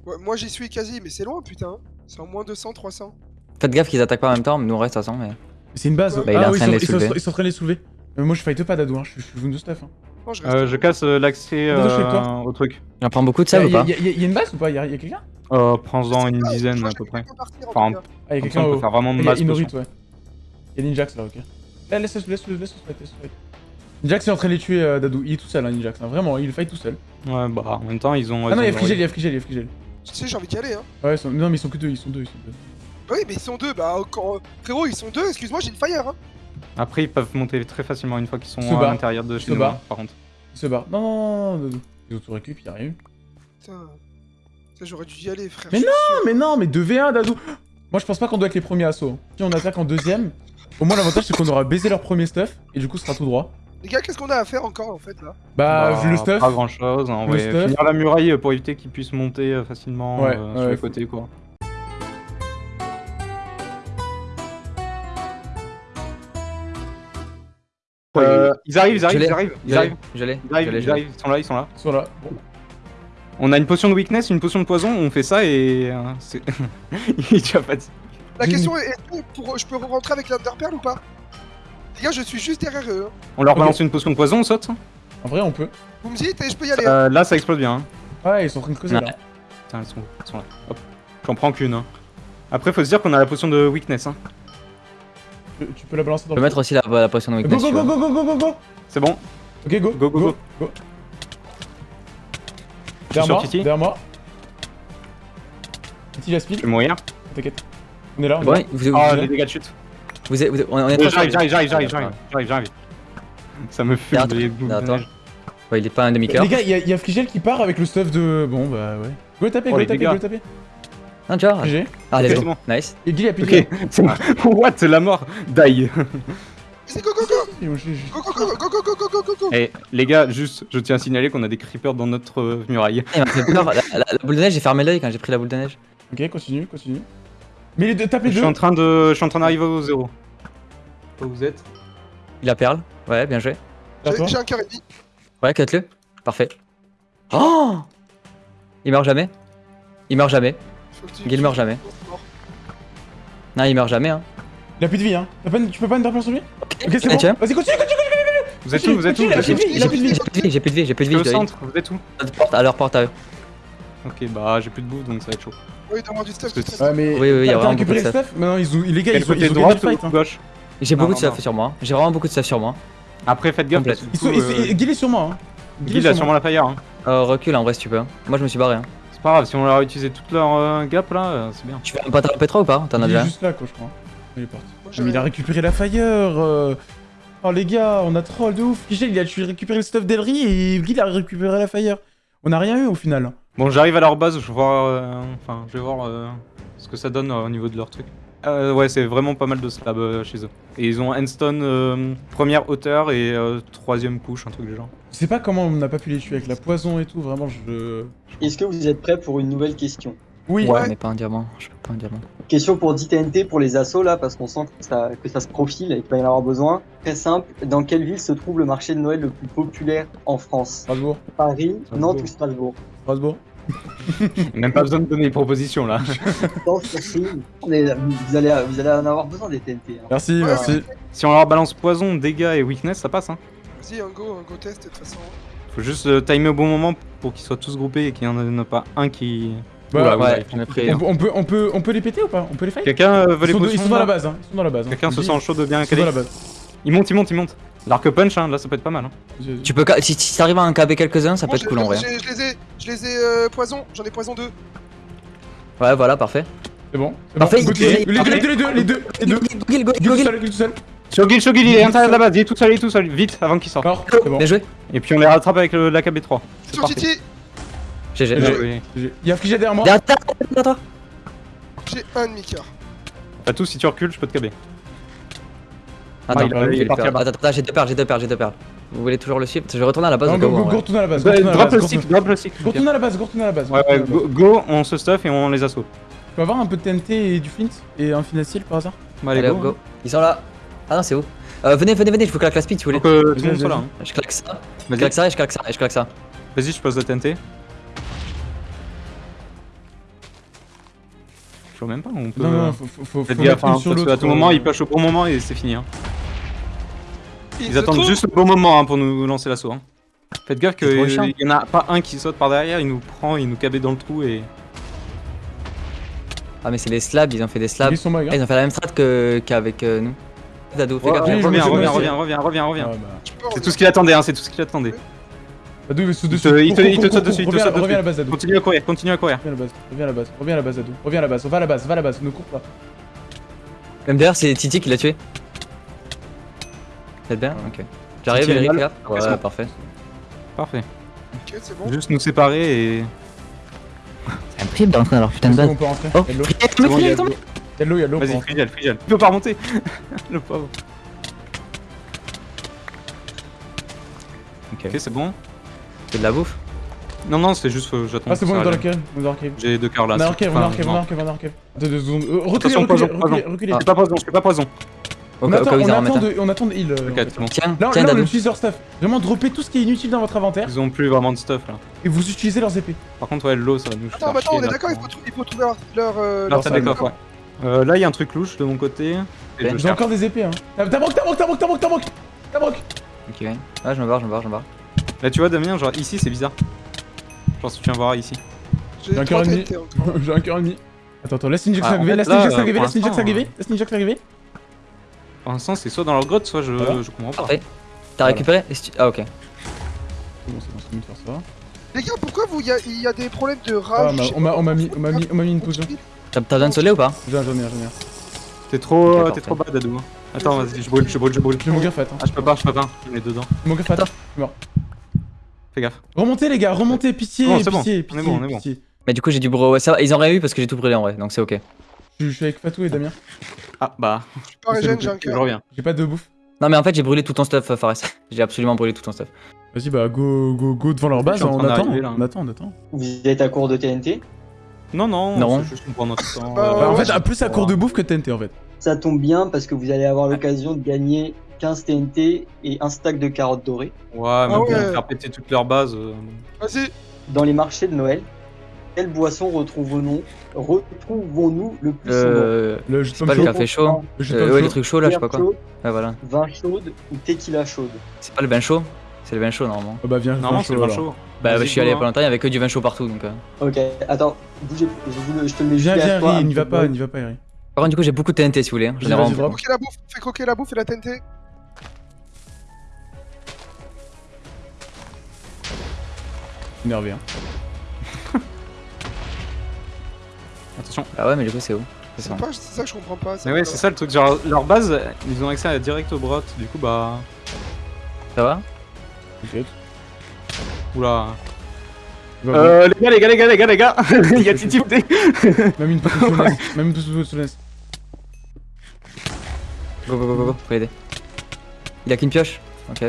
S4: Ouais, moi j'y suis quasi, mais c'est loin putain. C'est en moins 200, 300.
S3: Faites gaffe qu'ils attaquent pas en même temps, mais nous on reste à 100. Mais...
S1: C'est une base.
S4: Bah,
S3: il est
S1: ah
S3: en
S1: oui,
S3: train de
S1: ils
S3: les
S1: sont, ils, sont,
S3: soulever.
S1: ils sont en train de les soulever. Mais moi je fight pas Dadou, hein. je suis je suis de stuff. Hein.
S4: Non, je.
S2: Euh, je casse euh, l'accès
S1: je
S2: euh, au truc.
S3: J'en prends beaucoup de ça
S1: Y'a
S3: ou pas
S1: y, a- y a- y a une base ou pas Y'a y a quelqu'un
S2: Euh, Prends-en une
S4: Ah, je
S2: dizaine à peu
S4: je
S2: près. Enfin.
S1: Ah, y'a quelqu'un
S2: on peut faire vraiment de
S1: Y'a
S2: masse
S1: ouais. Y'a Ninjax là, ok. Laisse-le, laisse-le, laisse-le laisse-le. Ninjax est en train de les tuer, euh, Dadou. Il est tout seul, hein, Ninjax. hein. Vraiment, il fight tout seul.
S2: Ouais, bah en même temps, ils ont.
S1: Ah non,
S2: ils
S1: y'a
S2: ont-
S1: Frigel, y'a Frigel, y'a Frigel.
S4: Tu sais, j'ai envie d'y aller, hein.
S1: Ouais, ils sont... non, mais ils sont que deux, ils sont deux, ils sont deux.
S4: Oui, mais ils sont deux, bah quand... frérot, ils sont deux, excuse-moi, j'ai une fire, hein.
S2: Après, ils peuvent monter très facilement une fois qu'ils sont à l'intérieur de chez
S1: Se
S2: nous.
S1: barrent.
S2: hein, Par contre.
S1: Ils se barrent. Non, non, non, non, Dadou. Ils ont tout récup, y'a rien eu.
S4: Putain. Ça, j'aurais dû y aller, frère.
S1: Mais. Non, mais non, mais 2v1, Dadou. Moi, je pense pas qu'on doit être les premiers assauts. Si on attaque en deuxième, au moins l'avantage c'est qu'on aura baisé leur premier stuff et du coup, ce sera tout droit.
S4: Les gars, qu'est-ce qu'on a à faire encore, en fait, là?
S1: Bah, vu le stuff.
S2: Pas grand chose. On
S1: Le
S2: va
S1: stuff.
S2: finir la muraille pour éviter qu'ils puissent monter euh, facilement
S1: Ouais,
S2: euh,
S1: ouais,
S2: sur les
S1: faut-
S2: côtés quoi. Euh, ils arrivent, ils arrivent, ils arrivent, ils arrivent,
S3: je l'ai,
S2: ils arrivent, ils arrivent, ils sont là, ils sont là.
S1: Ils sont là. Bon.
S2: On a une potion de weakness, une potion de poison, on fait ça et euh. Il est déjà fatigué.
S4: La question est, est-ce que pour... je peux rentrer avec l'Underpearl ou pas? Les gars, je suis juste derrière eux. hein.
S2: On leur
S1: Ok.
S2: balance une potion de poison, on saute.
S1: En vrai, on peut.
S4: Vous me dites et je peux y aller. hein.
S2: Euh, là, ça explose bien. hein.
S1: Ouais, ils sont en train de creuser
S3: Ouais.
S1: là.
S2: Putain, elles sont, elles sont là. Hop. J'en prends qu'une. hein. Après, faut se dire qu'on a la potion de weakness. Hein.
S1: Tu, tu peux la balancer dans
S3: On peut
S1: le
S3: mettre aussi la, la potion de
S1: Go
S3: weakness.
S1: go go go go go go go
S2: C'est bon.
S1: Ok go
S2: Go, go, go.
S1: go
S2: Je suis
S1: Derrière
S2: sur
S1: moi
S2: Titi.
S1: derrière moi Titi la speed
S2: Je vais mourir.
S1: T'inquiète On est là on est
S3: Bon,
S1: là.
S3: vous, vous,
S2: Oh,
S1: là.
S2: les dégâts de chute.
S3: Vous êtes, vous êtes, on est
S2: J'arrive, j'arrive, j'arrive, j'arrive, j'arrive. Ça me fume.
S3: Non,
S2: attends.
S3: Ouais, il est pas un eh, demi-cœur.
S1: Les gars, il y, a Frigel qui part avec le stuff de. Bon, bah ouais. Go taper,
S2: oh,
S1: go
S2: oh,
S1: taper, go taper.
S3: Un tu vois Ah, let's. Nice.
S1: Il dit, a piqué.
S2: What La mort? Die Eh les gars, juste, je tiens à signaler qu'on a des creepers dans notre euh, muraille.
S3: Eh, la, la, la boule de neige, j'ai fermé l'œil quand j'ai pris la boule de neige.
S1: Ok, continue, continue. Mais les deux, tape
S2: Je
S1: les
S2: suis
S1: deux
S2: en train de, je suis en train d'arriver au zéro. Où vous êtes
S3: Il a perle. Ouais, bien joué.
S4: J'ai un cœur et demi.
S3: Ouais, cut-le. Parfait. Oh Il meurt jamais. Il meurt jamais.
S4: Faut que tu-
S3: Guy, il meurt jamais.
S4: C'est.
S3: Non, il meurt jamais, hein.
S1: Il a plus de vie hein Tu peux pas une sur lui Ok, c'est
S3: Ah,
S1: bon
S3: tiens.
S1: Vas-y, continue, continue
S2: Vous êtes où Vous êtes où Vous
S1: plus
S2: êtes
S1: de
S2: où
S3: J'ai plus de vie, j'ai plus de vie, j'ai plus de
S2: Je
S3: vie.
S2: au centre, vous êtes où
S3: À leur porte à eux.
S2: Ok, bah j'ai plus de bouffe donc ça va être chaud.
S4: Oui, donne-moi du stuff.
S1: Ouais, mais...
S3: Oui, oui, il y a vraiment
S1: récupéré
S3: beaucoup de
S1: stuff Mais non, ils ont... les gars, ils ont, ils
S2: droite
S1: fight
S2: ou
S1: hein.
S2: gauche
S3: J'ai beaucoup de stuff sur moi. J'ai vraiment beaucoup de stuff sur moi.
S2: Après, faites gaffe. Euh,
S1: Guil est sur moi. Hein.
S2: Guil
S1: est
S2: a
S1: sur
S2: sûrement
S1: moi.
S2: la fire. Hein.
S3: Euh, recule en vrai si tu peux. Moi je me suis barré. Hein.
S2: C'est pas grave, si on leur a utilisé toute leur euh, gap là, c'est bien.
S3: Tu fais un patin à P3 ou pas T'en as
S1: Il
S3: déjà
S1: est
S3: un
S1: juste là, quoi, je crois. Il est parti. Mais il a récupéré la fire. Oh les gars, on a troll de ouf. Kichel, il a récupéré le stuff d'Elri et Guil a récupéré la fire. On a rien eu au final.
S2: Bon, j'arrive à leur base, je vais voir, euh, enfin, je vais voir euh, ce que ça donne euh, au niveau de leur truc. Euh, ouais, c'est vraiment pas mal de slabs euh, chez eux. Et ils ont Endstone euh, première hauteur et euh, troisième couche, un truc du genre.
S1: Je sais pas comment on n'a pas pu les tuer avec la poison et tout. Vraiment, je.
S5: Est-ce que vous êtes prêts pour une nouvelle question?
S1: Oui.
S3: Ouais, mais pas un diamant. Je peux pas un diamant.
S5: Question pour 10 TNT pour les assauts là, parce qu'on sent que ça, que ça se profile et qu'il va y en avoir besoin. Très simple, dans quelle ville se trouve le marché de Noël le plus populaire en France?
S1: Strasbourg.
S5: Paris,
S1: Strasbourg.
S5: Nantes ou Strasbourg?
S1: Strasbourg.
S2: Même pas besoin de donner des propositions là.
S5: Non. Mais vous allez, vous allez en avoir besoin des TNT. hein.
S1: Merci,
S4: Ouais,
S1: merci.
S2: si on leur balance poison, dégâts et weakness, ça passe. Hein.
S4: Vas-y, un go, un go test, de toute façon.
S2: Faut juste euh, timer au bon moment pour qu'ils soient tous groupés et qu'il n'y en ait pas un qui.
S3: Ouais, on.
S1: On, peut- on peut, on, peut, on peut les péter ou pas? On peut les fight?
S2: Quelqu'un euh, veut
S1: ils
S2: les
S1: sont, ils sont dans la base, hein. Ils sont dans la base. hein.
S2: Quelqu'un se
S1: Dis-
S2: sent chaud de bien
S1: Ils sont dans
S2: caler
S1: la base.
S2: Il monte, il monte, il monte. L'arc punch, hein, là ça peut être pas mal. Hein.
S3: Tu peux. Si, si t'arrives à en caber quelques-uns, ça peut
S4: Moi,
S3: être cool en vrai.
S4: j'ai- Je les ai, je les ai euh, poison, j'en ai poison 2.
S3: Ouais, voilà, parfait.
S1: C'est bon.
S3: Parfait,
S1: bon. Les deux, les deux, les deux, les deux, les deux.
S3: Gil, go,
S1: Guil tout
S3: Gil.
S1: seul, Guil tout seul.
S2: Shogil, Shogil, il est à l'intérieur de la base, il est tout seul, il est tout seul, vite avant qu'il sorte.
S1: Bon.
S3: Bien joué.
S2: Et puis on les rattrape avec l'AKB3. C'est
S4: Sur
S2: parti.
S4: Titi,
S2: Ouais.
S1: GG. Il y a Frigé derrière moi.
S3: Derrière toi,
S4: j'ai un demi-cœur.
S2: Pas tout, si tu recules, je peux te caber.
S3: Attends,
S2: Ah, il a- il est
S3: j'ai
S2: parti
S3: perles.
S2: là-bas.
S3: attends, attends, j'ai deux perles, j'ai deux perles, j'ai deux perles. Vous voulez toujours le suivre? Je vais retourner à la base
S1: Non, go, go, retourne à la base.
S2: drop le stick, drop le stick.
S1: go, retourne à la base, go, retourne à la base.
S2: Ouais, go, on se stuff et on les assaut.
S1: Tu peux avoir un peu de TNT et du flint Et un finacile par hasard?
S2: Bah, allez,
S3: Allez,
S2: go.
S3: Ils sont là. Ah non, c'est où? Euh, Venez, venez, venez, je vous claque la speed si vous voulez.
S2: Tout le monde soit là.
S1: vas-y.
S2: hein.
S3: Je claque ça, je
S2: Vas-y,
S3: claque ça et je claque ça et je claque ça.
S2: vas-y, je pose la TNT. Je vois même pas, on peut.
S1: Non, non, faut, faut, faut,
S2: Faites
S1: faut
S2: gaffe, hein,
S1: sur
S2: parce
S1: l'autre.
S2: qu'à tout moment, ils push au bon moment et c'est fini. Hein.
S4: Il
S2: Ils attendent
S4: trouve-
S2: juste le bon moment hein, pour nous lancer l'assaut. Hein. Faites gaffe qu'il y en a pas un qui saute par derrière, il nous prend, il nous cabait dans le trou et.
S3: Ah, mais c'est des slabs, ils ont fait des slabs.
S1: Ils sont
S3: Ah, ils ont fait la même strat que- qu'avec euh, nous. Dado, fais gaffe.
S1: oui,
S2: reviens, reviens, reviens, reviens, reviens, reviens.
S1: Ah, bah.
S4: Peux
S2: C'est tout ce qu'il attendait, hein, c'est tout ce qu'il attendait.
S1: Dadou, il
S2: Il
S1: dessus.
S2: te- il te- te saute dessus, il te
S1: reviens-
S2: saute
S1: Reviens à la
S2: dessus.
S1: base.
S2: Continue à courir, continue à courir.
S1: Reviens à la base, reviens à la base, reviens à la base, Dadou. Reviens à la base, va à la base, va à la base, ne cours pas.
S3: Même d'ailleurs, c'est Titi qui l'a tué. Faites bien Ok. J'arrive, Eric, là. Ouais, parfait.
S2: Parfait.
S4: Ok, c'est bon.
S2: Juste nous séparer et.
S3: C'est impossible de rentrer dans leur putain de
S1: C'est
S3: base.
S1: on peut rentrer.
S3: Oh,
S1: Y'a l'eau,
S2: C'est
S1: y'a l'eau, on
S2: Vas-y,
S1: rentrer.
S2: Frigel, Frigel. Il peut pas remonter. Le pauvre.
S3: Ok.
S2: Ok, c'est bon.
S3: C'est de la bouffe.
S2: Non, non, c'est juste que j'attends.
S1: Ah, c'est bon, on est dans la cave.
S2: J'ai deux cœurs là.
S1: On
S2: c'est-
S1: cave, on
S2: enfin,
S1: cave, on en cave, on est en cave. Attends deux secondes. Reculez, reculez,
S2: poison,
S1: reculez.
S3: Ah.
S2: Je fais pas poison, je fais pas poison.
S1: On attend, de, on attend de heal. euh, Là, on utilise leur stuff. Vraiment, droppez tout ce qui est inutile dans votre inventaire
S2: Ils ont plus vraiment de stuff là.
S1: et vous utilisez leurs épées.
S2: Par contre, ouais, l'eau ça va nous
S4: Attends, attends, on est d'accord, il faut, trouver leur. leur, euh,
S2: salle
S1: salle
S2: des coffres, ouais. Euh, là, il y a un truc louche de mon côté.
S1: J'ai encore des épées, hein. T'as t'as broc, t'as broc, t'as broc, t'as broc, t'as broc
S3: Ok. Ouais, je me barre, je me barre, je me barre.
S2: Là, tu vois, Damien, genre ici, c'est bizarre. Genre, si tu viens voir ici.
S1: J'ai un cœur ennemi. J'ai un cœur ennemi. Attends, attends, laisse Ninjax
S2: Ah, en
S1: arriver, laisse Ninjax
S2: euh,
S1: arriver,
S2: pour
S1: laisse Ninjax arriver, laisse Ninjax arriver.
S2: Pour l'instant, c'est soit dans leur grotte, soit je,
S1: Voilà.
S2: je comprends pas.
S3: Parfait. T'as récupéré Ah, ok.
S1: C'est bon, c'est bon, c'est bon de faire ça.
S4: Les gars, pourquoi vous, il y, y a des problèmes de
S1: Ah,
S4: rage?
S1: On m'a-
S4: je sais
S1: on m'a mis, on m'a mis, on m'a mis une potion.
S3: T'as besoin de soleil ou pas
S1: J'en j'en ai un, j'en ai un.
S2: T'es trop,
S3: Ok,
S2: euh, trop bas, Dadou. hein. Attends, vas-y, je brûle, je brûle, je brûle.
S1: J'ai mon greffat, hein.
S2: Ah, je peux pas, je peux pas. On est dedans.
S1: Mon greffat.
S2: Fais gaffe.
S1: Remontez, les gars, remontez, pitié,
S2: Bon, c'est bon.
S1: pitié,
S2: On est
S1: pitié,
S2: bon, on est bon.
S1: pitié.
S3: Mais du coup, j'ai du. Ouais, ça va, ils ont rien eu parce que j'ai tout brûlé en vrai, donc c'est ok.
S1: Je je suis avec Fatou et Damien.
S2: Ah, bah,
S4: Je suis pas régène, j'ai un
S2: je
S4: cœur.
S2: reviens.
S1: J'ai pas de bouffe.
S3: Non, mais en fait, j'ai brûlé tout ton stuff, euh, Fares. j'ai absolument brûlé tout ton stuff.
S1: Vas-y, bah, go, go, go devant leur base,
S2: en
S1: on attend, on attend, on attend.
S5: Vous êtes à court de TNT
S2: Non, non,
S3: Non.
S2: c'est juste qu'on prend notre temps.
S4: Bah,
S2: euh,
S1: Bah, en
S4: ouais,
S1: fait, à plus à court de bouffe que TNT, en fait.
S5: Ça tombe bien parce que vous allez avoir l'occasion de gagner 15 TNT et un stack de carottes dorées.
S2: Ouais, mais
S4: Ah
S2: pour
S4: ouais.
S2: faire péter toute leur base. euh,
S4: Vas-y,
S5: Dans les marchés de Noël, quelle boisson retrouvons-nous retrouvons-nous le plus souvent?
S3: Euh.
S1: Le jus de
S3: C'est
S1: pomme
S3: pas le
S1: chaud.
S3: café chaud
S1: Le jus
S3: Euh, Ouais,
S1: chaud.
S3: les trucs chauds là, je sais pas quoi.
S5: chaude,
S3: Ouais, voilà.
S5: vin chaude ou tequila chaude?
S3: C'est pas le vin chaud? C'est le vin chaud normalement.
S1: Oh, bah, viens,
S2: Normalement, c'est le
S1: chaud,
S2: vin chaud.
S3: Bah, je suis allé il y a
S2: go,
S3: pas longtemps, il y avait que du vin chaud partout donc. euh.
S5: Ok, attends, bougez, je, vous le- je te le mets
S1: Viens,
S5: juste
S1: viens,
S5: un
S1: n'y va pas,
S5: de-
S1: n'y va pas, Ri.
S3: Par contre, du coup, j'ai beaucoup de TNT si vous voulez. hein.
S1: Drop.
S4: croquer la bouffe, fais croquer la bouffe et la TNT.
S1: Énervé, hein.
S2: Attention.
S3: Ah ouais, mais du coup, c'est où? C'est ça.
S4: Que je comprends pas.
S2: Mais ouais, c'est ça le truc. Genre, leur base, ils ont accès à direct au brot. Du coup, bah.
S3: Ça va?
S1: T'inquiète.
S2: Oula. Euh, les gars, les gars, les gars, les gars, les gars Il y a Titi
S1: Même une petite sounesse. Même une petite sounesse.
S3: Go, go, go, go, go, faut l'aider. Il a qu'une pioche Ok.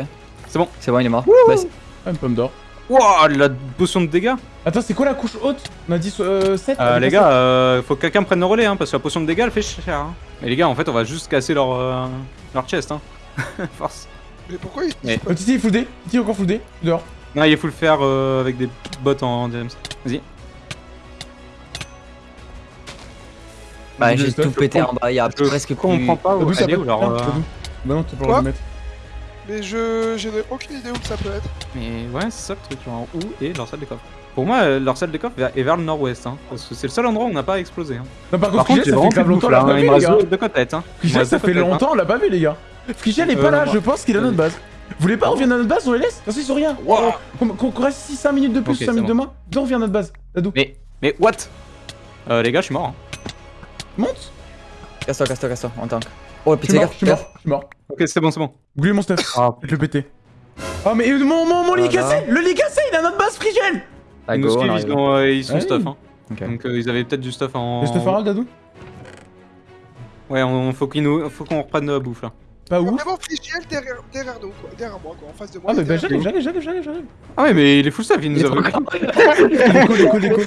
S2: C'est bon.
S3: C'est bon, il est mort. Baisse.
S1: Ah, une pomme d'or.
S2: Wouah, la potion de dégâts
S1: Attends, c'est quoi la couche haute? On a dit euh, 7
S2: Euh, les gars, euh, faut que quelqu'un prenne le relais, hein, parce que la potion de dégâts, elle fait cher. Hein. Mais les gars, en fait, on va juste casser leur, euh, leur chest, hein. Force.
S4: Mais pourquoi il.
S2: Mais-
S1: Oh, Titi, full D. Titi, encore full D. Dehors.
S2: Non, il faut le faire euh, avec des bots en DMs. Vas-y.
S3: Bah, j'ai tout pété en bas, il y a
S2: Je
S3: presque plus.
S2: comprends pas où elle est où.
S1: Ah,
S2: euh,
S1: Bah non, t'as pas le mettre.
S4: Mais je. N'ai aucune idée où que ça peut être.
S2: Mais ouais, c'est ça le truc, genre où est leur salle des coffres. Pour moi, euh, leur salle des coffres est vers le nord-ouest, hein, parce que c'est le seul endroit où on n'a pas explosé. Hein.
S1: Non, par
S2: Par
S1: contre,
S2: contre, j'ai
S1: Frigel, ça
S2: vraiment
S1: fait grave
S2: de
S1: longtemps, on
S2: là,
S1: pas
S2: hein,
S1: vu, les gars.
S2: de. Hein.
S1: Frigel, ça fait
S2: hein.
S1: longtemps, on l'a pas vu, les gars. Frigel est
S2: Euh,
S1: pas là,
S2: moi-
S1: je pense qu'il est à notre base. Vous voulez pas revenir à notre base, on les laisse? Parce qu'ils sont rien.
S2: Wow.
S1: Qu'on reste ici 5 minutes de plus,
S2: Ok,
S1: 5
S2: c'est
S1: minutes de moins. Viens, on revient à notre base. Dadou.
S2: Mais, mais what? Euh, Les gars, je suis mort. Hein.
S1: Monte
S3: Casse-toi, casse-toi, casse-toi, en tank. Oh,
S1: Je
S3: petit
S1: suis mort,
S3: gars,
S1: je suis mort, je suis mort.
S2: Ok, c'est bon, c'est bon.
S1: Oubliez mon stuff.
S2: Ah,
S1: Je vais péter. Oh, mais mon, mon, mon lit
S3: Voilà.
S1: cassé Le lit cassé, il à notre base, Frigel
S3: Ah,
S2: ils nous ils sont, euh, ils sont
S1: Ouais.
S2: stuff. Hein. Donc euh, ils avaient peut-être du stuff en.
S1: Le stuff Harold, Dadou
S2: Ouais, on, faut qu'ils nous, faut qu'on reprenne la bouffe là.
S1: Pas où
S4: Vraiment Frigiel derrière, derrière nous, quoi. Derrière moi, quoi. En face de moi.
S1: Ah, mais bah j'arrive, j'arrive, j'arrive, j'arrive.
S2: Ah ouais, mais il est full stuff, il nous a
S1: L'écho, l'écho, l'écho.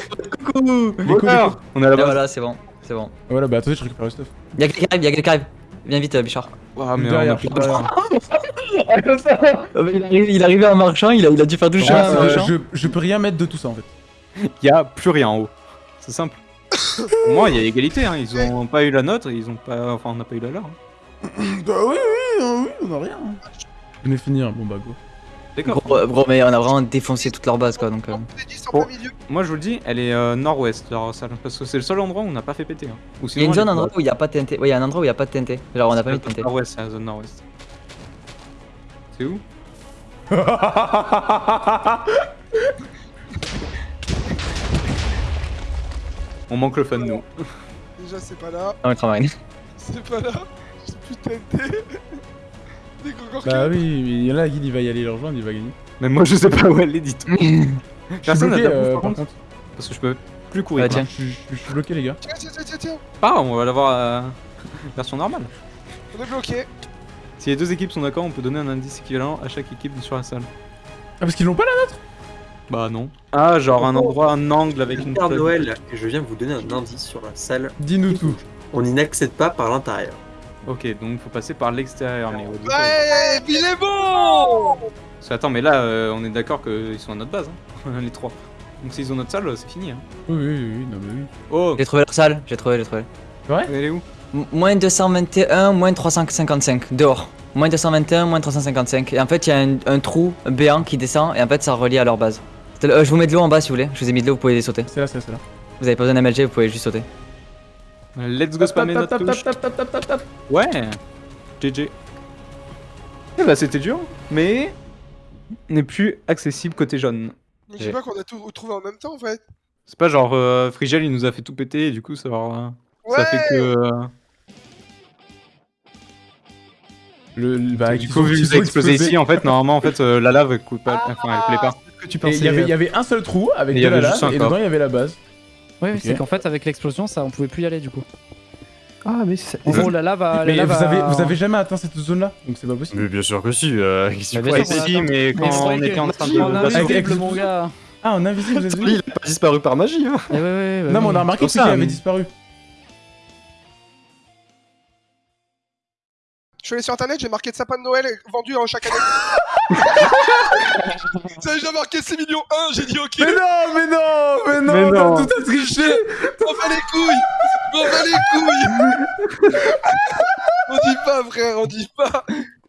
S3: Coucou
S1: L'écho.
S2: On est à la base.
S3: voilà, c'est bon, c'est bon.
S1: Voilà, bah attendez, je récupère le stuff.
S3: Y'a quelqu'un qui arrive, y'a quelqu'un qui arrive. Viens vite, euh, Bichard.
S2: Ouah, mais
S1: derrière,
S2: on a plus de
S1: derrière.
S3: Mais il, arrive, il arrivait en marchant, il a, il a dû faire
S1: Ouais, euh,
S3: machin.
S1: je, je peux rien mettre de tout ça en fait.
S2: Il y a plus rien en haut. C'est simple. Pour moi, il y a égalité, hein. ils ont pas eu la nôtre, ils ont pas. Enfin, on n'a pas eu la leur. hein.
S1: Bah oui, oui, oui, on a rien. Je venais finir, bon bah go.
S2: D'accord.
S3: Gros, gros, mais on a vraiment défoncé toute leur base quoi donc. euh.
S4: On est 10 en
S2: Bon.
S4: plein milieu.
S2: Moi, je vous le dis, elle est euh, nord-ouest, leur salle. Parce que c'est le seul endroit où on n'a pas fait péter. Hein. Ou
S3: Il y a une zone endroit où il y a pas de TNT. Ouais, il y a un endroit où il y a pas de TNT. Genre on a pas mis de TNT.
S2: Nord-ouest, c'est la zone nord-ouest. C'est où? On manque le fun, nous.
S4: Déjà, c'est pas là.
S3: Non, le Kramarine.
S4: C'est pas là. J'ai plus de TNT. Encore
S1: bah oui, mais il y en a qui il va y aller le rejoindre, il va gagner.
S2: Même moi, je sais pas où elle est, dit Personne n'a la
S1: euh,
S2: par contre,
S1: contre.
S2: Parce que je peux plus courir. Quoi.
S3: tiens.
S1: Je suis- je suis bloqué les gars.
S4: Tiens, tiens, tiens, tiens.
S2: Pas grave, on va l'avoir euh, version normale.
S4: On est bloqué.
S2: Si les deux équipes sont d'accord, on peut donner un indice équivalent à chaque équipe sur la salle.
S1: Ah parce qu'ils l'ont pas là
S2: Bah non. Ah, genre un endroit, un angle avec une
S6: Père. Noël, et je viens vous donner un indice sur la salle.
S1: Dis-nous tout.
S6: On n'y n'accède pas par l'intérieur.
S2: Ok, donc faut passer par l'extérieur. Mais au début,
S4: Ouais, il est bon
S2: Parce que, attends, mais là, euh, on est d'accord qu'ils sont à notre base, hein, les trois. Donc s'ils ont notre salle, c'est fini. Hein.
S1: Oui, oui, oui, non mais oui.
S2: Oh,
S3: J'ai trouvé leur salle, j'ai trouvé, j'ai trouvé.
S2: elle est où?
S3: M- moins 221, moins 355, dehors. Moins 221, moins 355. Et en fait, il y a un, un trou béant qui descend et en fait, ça relie à leur base. Euh, je vous mets de l'eau en bas si vous voulez. Je vous ai mis de l'eau, vous pouvez les sauter.
S1: C'est là, c'est là, c'est là.
S3: Vous avez pas besoin d'MLG, vous pouvez juste sauter.
S2: Let's go spammer notre touche. Ouais GG. Eh bah c'était dur, mais n'est plus accessible côté jaune.
S4: Mais je sais pas qu'on a tout trouvé en même temps, en fait.
S2: C'est pas genre euh, Frigel il nous a fait tout péter et du coup ça, leur- ça fait que... euh,
S1: Le, le- bah,
S2: du coup vu que vous
S1: ont
S2: explosé ici en fait normalement en fait euh, la lave elle coule pas, enfin elle coulait pas.
S7: que tu
S1: Et
S7: pensais.
S1: il y avait, y avait un seul trou avec
S2: Et
S1: de
S2: y
S1: la lave et dedans il y avait la base. Ok.
S7: c'est qu'en fait, avec l'explosion, ça, on pouvait plus y aller du coup.
S8: Ah, mais c'est.
S7: En gros, la lave a. la
S1: Mais
S7: lave
S1: vous
S7: a-
S1: avez, vous avez jamais atteint cette zone là donc c'est pas possible.
S8: Mais bien sûr que si. Euh,
S7: Bah, bien sûr, on
S2: si mais quand on était en train
S7: On
S2: de...
S7: a
S1: Avec-
S7: mon gars.
S1: Ah en invisible vous avez vu
S8: Il a pas disparu par magie. Hein.
S7: Eh ouais, ouais, ouais,
S1: Non mais on a remarqué
S2: Pour
S1: que
S2: ça,
S1: qu'il avait disparu.
S4: Suis allé sur internet, j'ai marqué de sapin de Noël vendu en chaque année. Ça j'ai déjà marqué 6 millions 1, j'ai dit ok.
S1: Mais non, mais non, mais non,
S2: Mais non.
S1: t'as tout à triché
S4: On va les couilles On va les couilles On dit pas frère, on dit pas